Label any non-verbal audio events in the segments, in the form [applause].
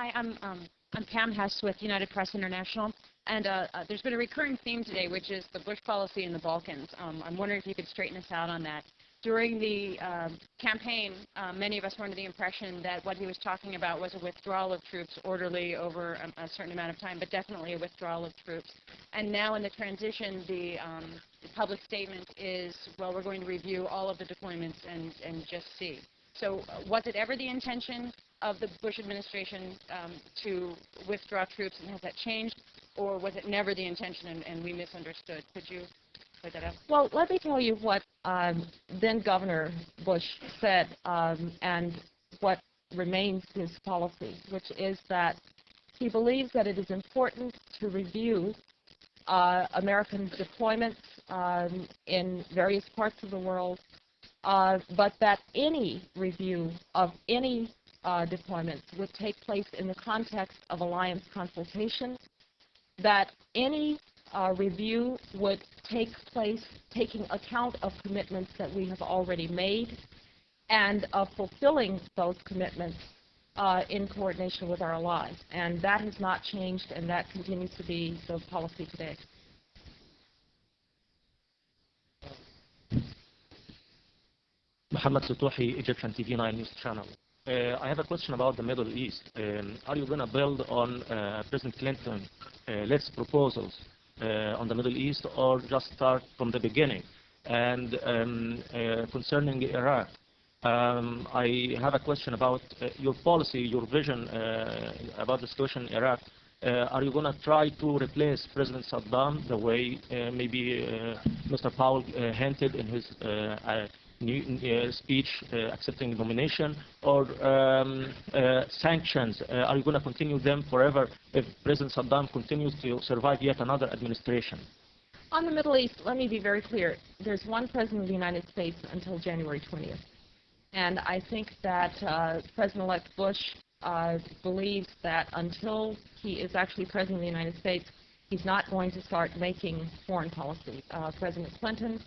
Hi, I'm um, I'm Pam Hess with United Press International, and uh, uh, there's been a recurring theme today, which is the Bush policy in the Balkans. Um, I'm wondering if you could straighten us out on that. During the uh, campaign, uh, many of us were under the impression that what he was talking about was a withdrawal of troops orderly over a, a certain amount of time, but definitely a withdrawal of troops. And now in the transition, the, um, the public statement is, well, we're going to review all of the deployments and, and just see. So uh, was it ever the intention of the Bush administration um, to withdraw troops, and has that changed? Or was it never the intention and, and we misunderstood? Could you that up? Well, let me tell you what um, then Governor Bush said um, and what remains his policy, which is that he believes that it is important to review uh, American deployments um, in various parts of the world, uh, but that any review of any uh, deployments would take place in the context of alliance consultation, that any uh, review would take place taking account of commitments that we have already made and of fulfilling those commitments uh, in coordination with our allies. And that has not changed, and that continues to be the policy today. Muhammad Sutuhi, Egyptian TV 9 News Channel. Uh, I have a question about the Middle East. Um, are you going to build on uh, President Clinton's uh, proposals uh, on the Middle East or just start from the beginning? And um, uh, concerning Iraq, um, I have a question about uh, your policy, your vision about the situation in Iraq. are you going to try to replace President Saddam the way maybe Mr. Powell hinted in his new, uh, speech uh, accepting nomination or um, uh, sanctions? are you going to continue them forever if President Saddam continues to survive yet another administration? On the Middle East, let me be very clear. There's one president of the United States until January 20th. And I think that uh, President-elect Bush uh, believes that until he is actually president of the United States, he's not going to start making foreign policy. Uh, president Clinton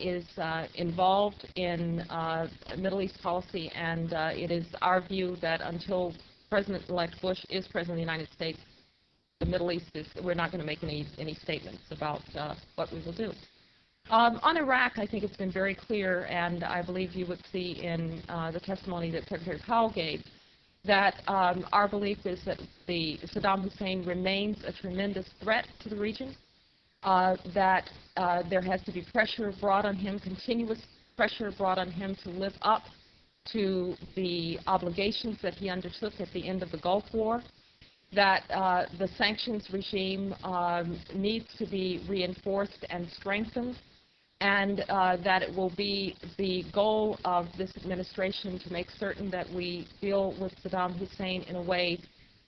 is uh, involved in uh, Middle East policy, and it is our view that until President-elect Bush is President of the United States, the Middle East is, we're not going to make any, any statements about what we will do. Um, on Iraq, I think it's been very clear, and I believe you would see in uh, the testimony that Secretary Powell gave, that um, our belief is that the Saddam Hussein remains a tremendous threat to the region, uh, that uh, there has to be pressure brought on him, continuous pressure brought on him to live up to the obligations that he undertook at the end of the Gulf War, that uh, the sanctions regime um, needs to be reinforced and strengthened, and uh, that it will be the goal of this administration to make certain that we deal with Saddam Hussein in a way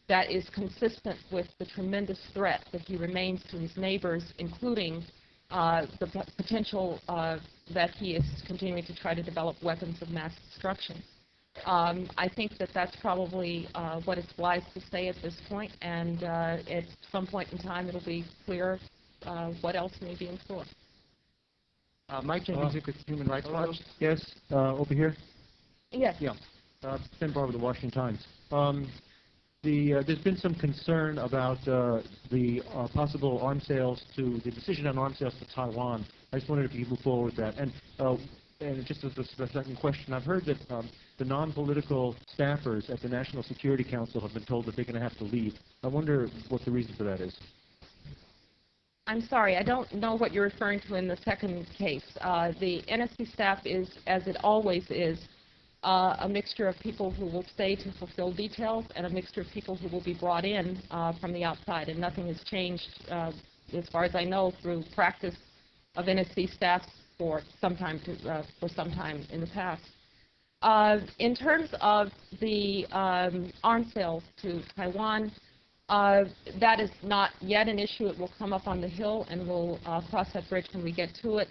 that is consistent with the tremendous threat that he remains to his neighbors, including uh, the potential uh, that he is continuing to try to develop weapons of mass destruction. Um, I think that that's probably uh, what it's wise to say at this point, and uh, at some point in time it'll be clear uh, what else may be in store. Uh, Mike Jenkins with Human Rights Watch. Yes, over here. Yes. Yeah. Uh, Tim Barber, the Washington Times. Um, the, uh, there's been some concern about uh, the uh, possible arms sales to the decision on arms sales to Taiwan. I just wondered if you could move forward with that. And, uh, and just as a, second question, I've heard that um, the non-political staffers at the National Security Council have been told that they're going to have to leave. I wonder what the reason for that is. I'm sorry, I don't know what you're referring to in the second case. Uh, the NSC staff is, as it always is, uh, a mixture of people who will stay to fulfill details and a mixture of people who will be brought in uh, from the outside. And nothing has changed, uh, as far as I know, through practice of NSC staff for some time, to, uh, for some time in the past. Uh, in terms of the um, arms sales to Taiwan, uh, that is not yet an issue. It will come up on the Hill, and we'll cross that bridge when we get to it.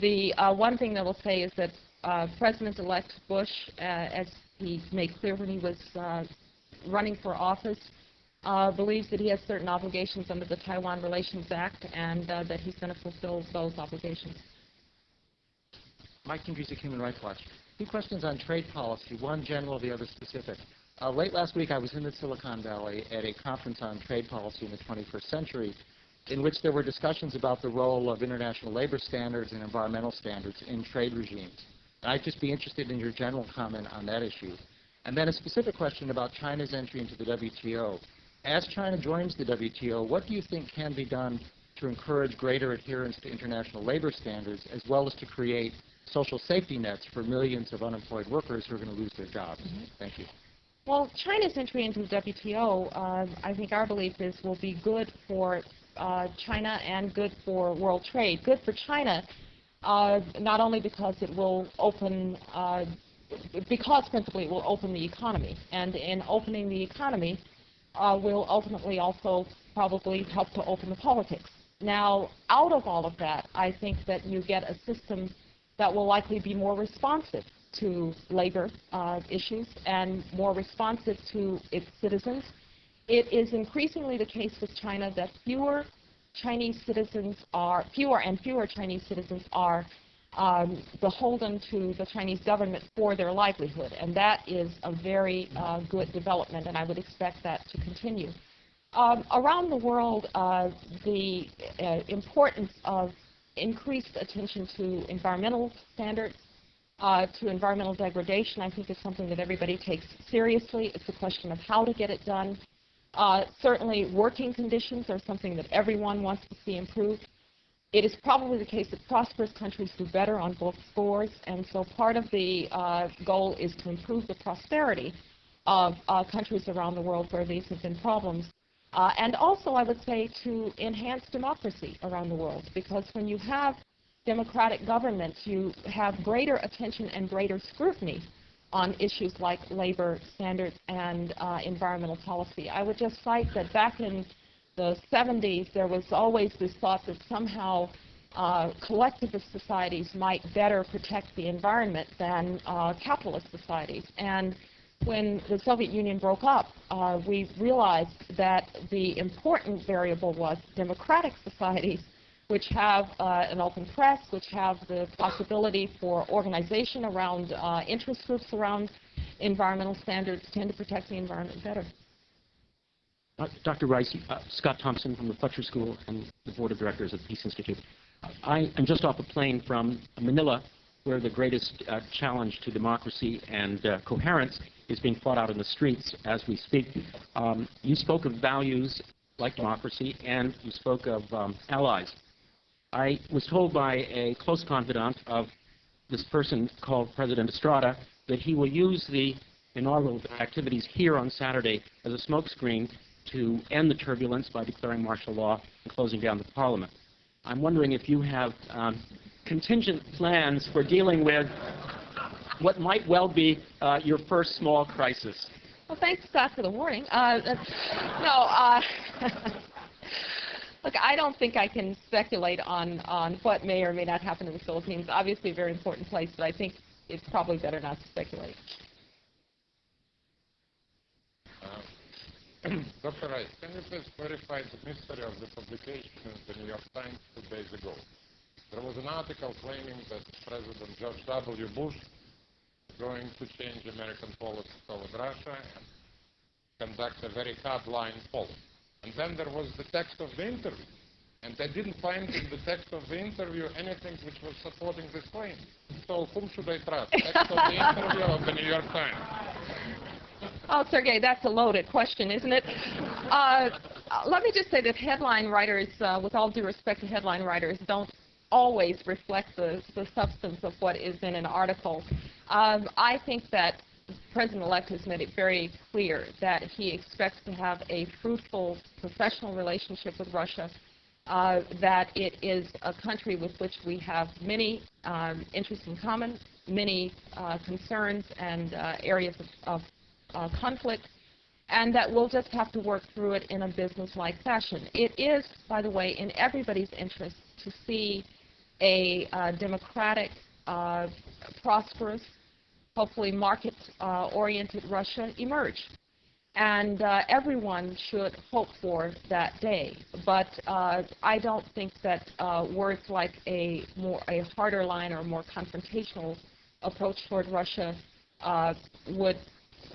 The one thing that I will say is that uh, President-elect Bush, uh, as he made clear when he was uh, running for office, uh, believes that he has certain obligations under the Taiwan Relations Act and uh, that he's going to fulfill those obligations. Mike Kondrzewski, Human Rights Watch. Two questions on trade policy, one general, the other specific. Uh, late last week, I was in the Silicon Valley at a conference on trade policy in the 21st century, in which there were discussions about the role of international labor standards and environmental standards in trade regimes. I'd just be interested in your general comment on that issue. And then a specific question about China's entry into the WTO. As China joins the WTO, what do you think can be done to encourage greater adherence to international labor standards, as well as to create social safety nets for millions of unemployed workers who are going to lose their jobs? Thank you. Well, China's entry into the WTO, uh, I think our belief is will be good for uh, China and good for world trade. Good for China, uh, not only because it will open, uh, because principally it will open the economy, and in opening the economy, uh, will ultimately also probably help to open the politics. Now, out of all of that, I think that you get a system that will likely be more responsive to labor uh, issues and more responsive to its citizens. It is increasingly the case with China that fewer Chinese citizens are, fewer and fewer Chinese citizens are um, beholden to the Chinese government for their livelihood, and that is a very uh, good development, and I would expect that to continue. Um, around the world, uh, the uh, importance of increased attention to environmental standards, uh, to environmental degradation, I think is something that everybody takes seriously. It's a question of how to get it done. Uh, certainly, working conditions are something that everyone wants to see improved. It is probably the case that prosperous countries do better on both scores, and so part of the uh, goal is to improve the prosperity of uh, countries around the world where these have been problems. Uh, and also, I would say, to enhance democracy around the world, because when you have democratic governments, you have greater attention and greater scrutiny on issues like labor standards and uh, environmental policy. I would just cite that back in the 70s, there was always this thought that somehow uh, collectivist societies might better protect the environment than uh, capitalist societies. And when the Soviet Union broke up, uh, we realized that the important variable was democratic societies, which have uh, an open press, which have the possibility for organization around uh, interest groups around environmental standards, tend to protect the environment better. Uh, Dr. Rice, uh, Scott Thompson from the Fletcher School and the Board of Directors of the Peace Institute. I am just off a plane from Manila, where the greatest uh, challenge to democracy and uh, coherence is being fought out in the streets as we speak. Um, you spoke of values like democracy, and you spoke of um, allies. I was told by a close confidant of this person called President Estrada that he will use the inaugural activities here on Saturday as a smokescreen to end the turbulence by declaring martial law and closing down the parliament. I'm wondering if you have um, contingent plans for dealing with what might well be uh, your first small crisis. Well, thanks, Scott, for the warning. Uh, no, uh, [laughs] look, I don't think I can speculate on, on what may or may not happen in the Philippines. Obviously, a very important place, but I think it's probably better not to speculate. Uh, [clears throat] Dr. Rice, can you please clarify the mystery of the publication in the New York Times two days ago? There was an article claiming that President George W. Bush is going to change American policy toward Russia and conduct a very hard-line policy. And then there was the text of the interview. And I didn't find in the text of the interview anything which was supporting this claim. So whom should I trust, [laughs] text of the interview of the New York Times? Oh, Sergey, that's a loaded question, isn't it? Uh, let me just say that headline writers, uh, with all due respect to headline writers, don't always reflect the, the substance of what is in an article. Um, I think that President-elect has made it very clear that he expects to have a fruitful professional relationship with Russia, uh, that it is a country with which we have many um, interests in common, many uh, concerns and uh, areas of, of uh, conflict, and that we'll just have to work through it in a business-like fashion. It is, by the way, in everybody's interest to see a uh, democratic, prosperous, hopefully market-oriented Russia emerge. And uh, everyone should hope for that day. But uh, I don't think that uh, words like a more a harder line or a more confrontational approach toward Russia uh, would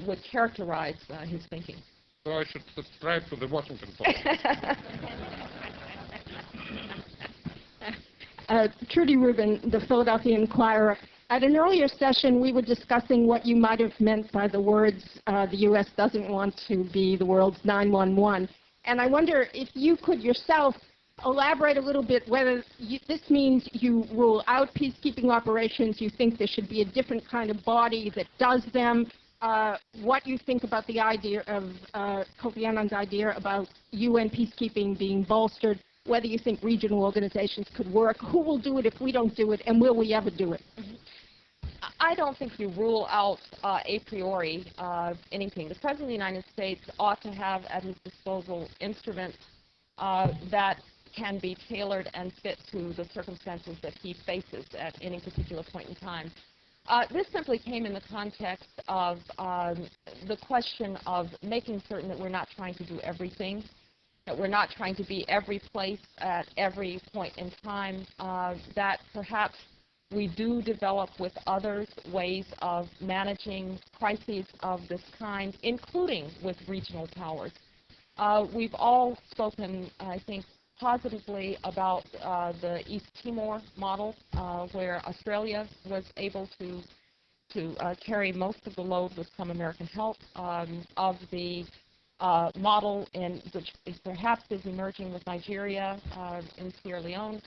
would characterize uh, his thinking. So I should subscribe to the Washington Post. [laughs] Uh, Trudy Rubin, the Philadelphia Inquirer. At an earlier session, we were discussing what you might have meant by the words, uh, the U.S. doesn't want to be the world's 911. And I wonder if you could yourself elaborate a little bit whether you, this means you rule out peacekeeping operations, you think there should be a different kind of body that does them, uh, what you think about the idea of uh, Kofi Annan's idea about UN peacekeeping being bolstered, whether you think regional organizations could work, who will do it if we don't do it, and will we ever do it? I don't think you rule out uh, a priori uh, anything. The President of the United States ought to have at his disposal instruments uh, that can be tailored and fit to the circumstances that he faces at any particular point in time. Uh, this simply came in the context of um, the question of making certain that we're not trying to do everything, that we're not trying to be every place at every point in time, uh, that perhaps we do develop with others ways of managing crises of this kind, including with regional powers. Uh, we've all spoken, I think, positively about uh, the East Timor model, uh, where Australia was able to to uh, carry most of the load with some American help, um, of the uh, model in which is perhaps is emerging with Nigeria uh, and Sierra Leone.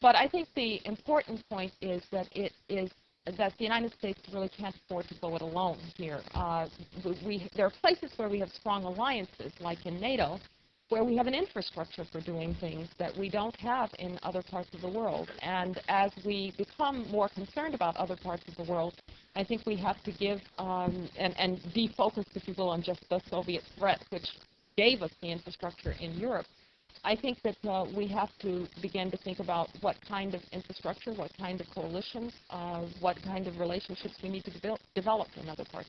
But I think the important point is that it is that the United States really can't afford to go it alone here. Uh, we, there are places where we have strong alliances, like in NATO, where we have an infrastructure for doing things that we don't have in other parts of the world. And as we become more concerned about other parts of the world, I think we have to give um, and, and defocus, if you will, on just the Soviet threat, which gave us the infrastructure in Europe. I think that uh, we have to begin to think about what kind of infrastructure, what kind of coalitions, uh, what kind of relationships we need to de develop in other parts.